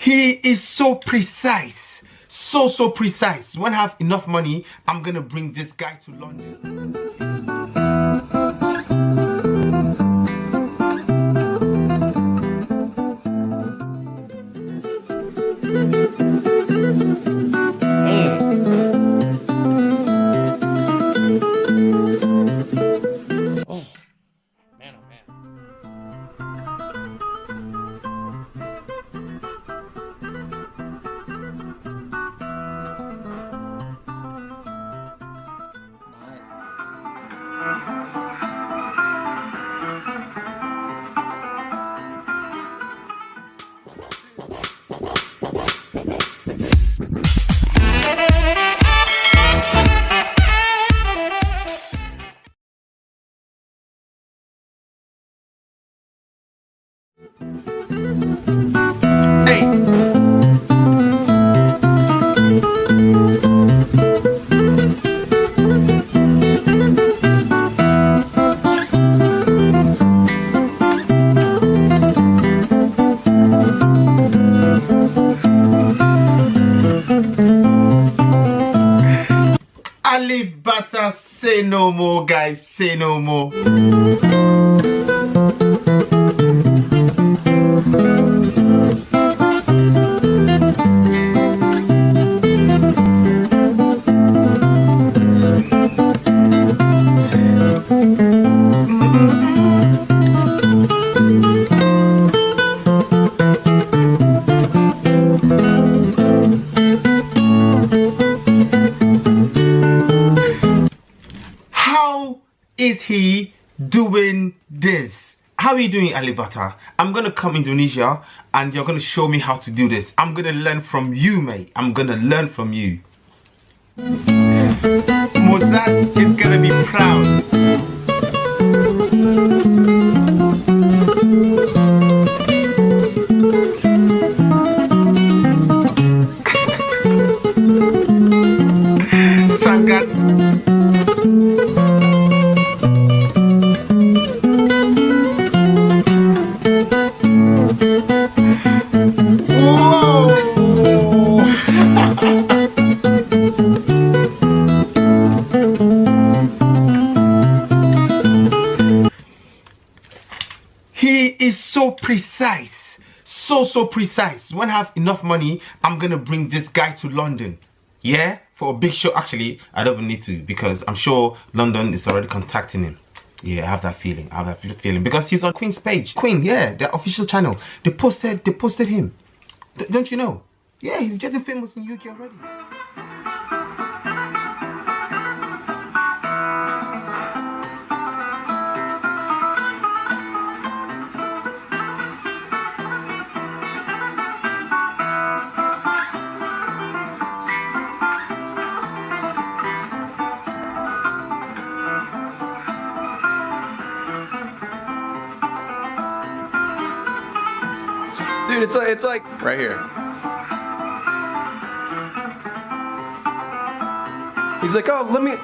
He is so precise. So, so precise. When I have enough money, I'm gonna bring this guy to London. Alip Ba Ta, say no more, guys. Say no more. How are you doing, Alip Ba Ta? I'm gonna come Indonesia and you're gonna show me how to do this. I'm gonna learn from you, mate. I'm gonna learn from you. Mozart is gonna be proud. So, so precise. When I have enough money, I'm gonna bring this guy to London. Yeah? For a big show. Actually, I don't even need to because I'm sure London is already contacting him. Yeah, I have that feeling. I have that feeling because he's on Queen's page. Queen, yeah, their official channel. They posted, they posted him. D- don't you know? Yeah, he's getting famous in UK already. Dude, it's like it's like right here. He's like, oh, let me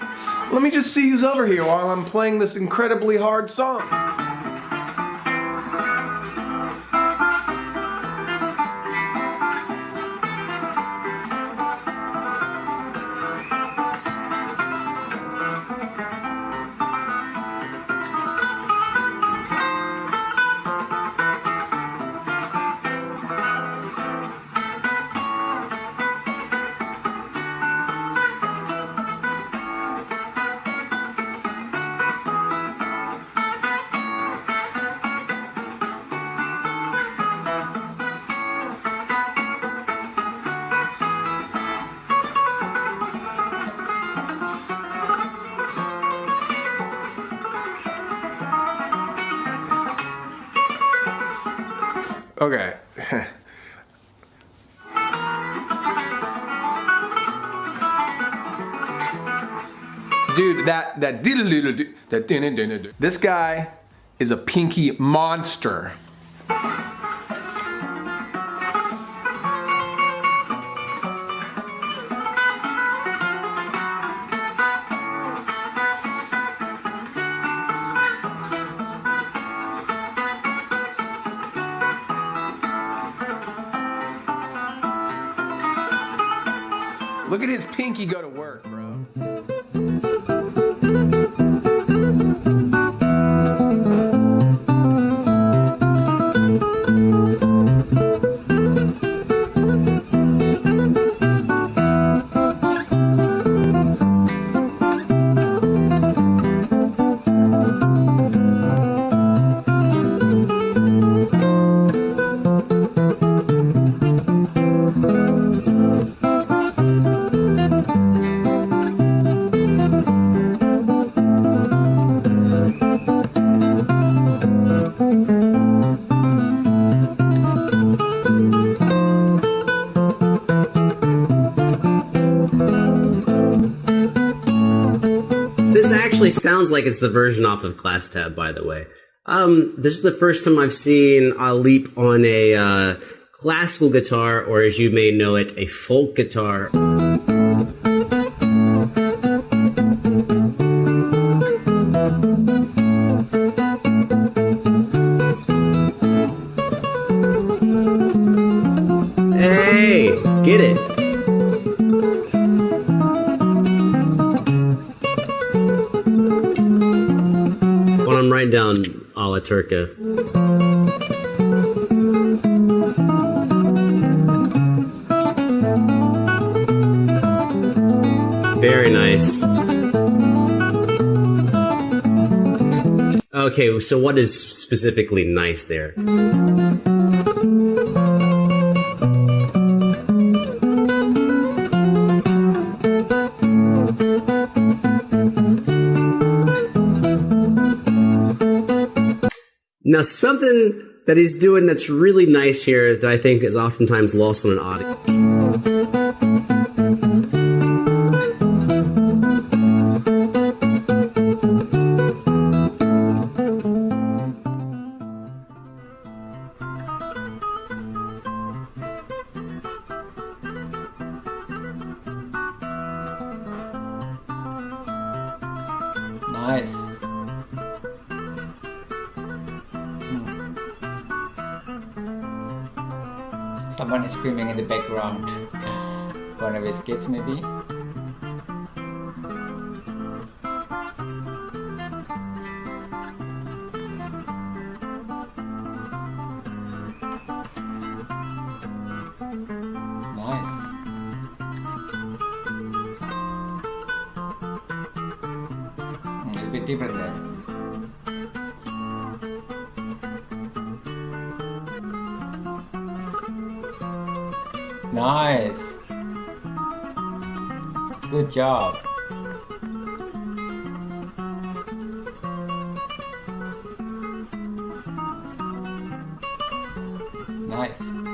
let me just see who's over here while I'm playing this incredibly hard song. Okay. Dude, that that that this guy is a pinky monster. At his pinky go to work, actually sounds like it's the version off of Class Tab, by the way. Um, this is the first time I've seen a leap on a uh, classical guitar, or as you may know it, a folk guitar. A Turca. Very nice. Okay, so what is specifically nice there? Now, something that he's doing that's really nice here that I think is oftentimes lost on an audience. Nice. Someone is screaming in the background. One of his kids, maybe. Nice. Hmm, It's a bit different there. Nice. Good job. Nice.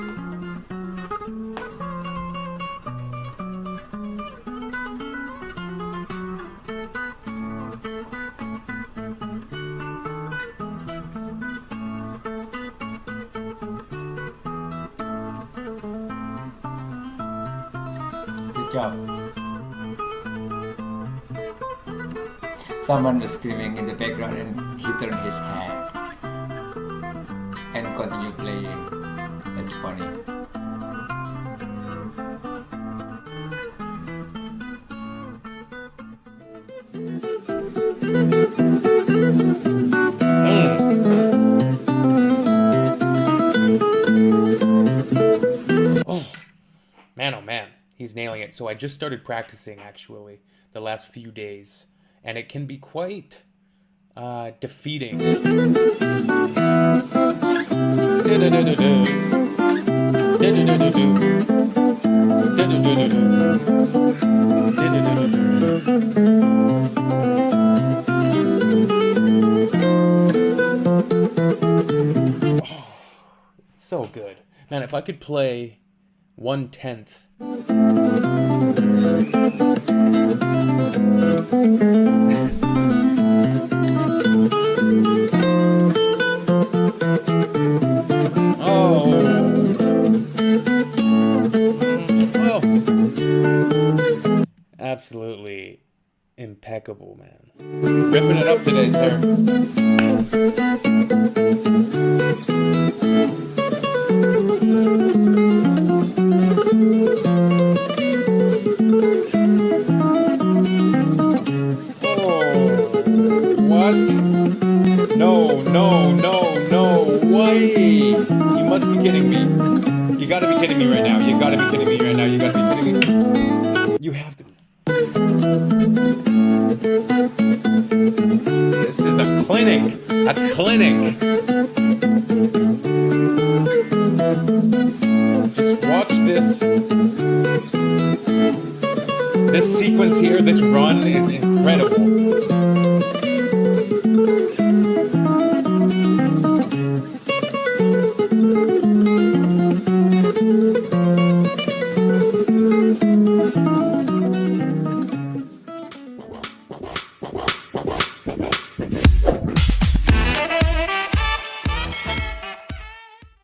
Someone was screaming in the background and he turned his head and continued playing. That's funny. Oh, man, oh man, he's nailing it. So I just started practicing actually the last few days, and it can be quite uh, defeating. So good. Man, if I could play one tenth. Oh. oh. Oh. Absolutely impeccable, man. Ripping it up today, sir. Have to. This is a clinic. A clinic. Just watch this. This sequence here, this run is.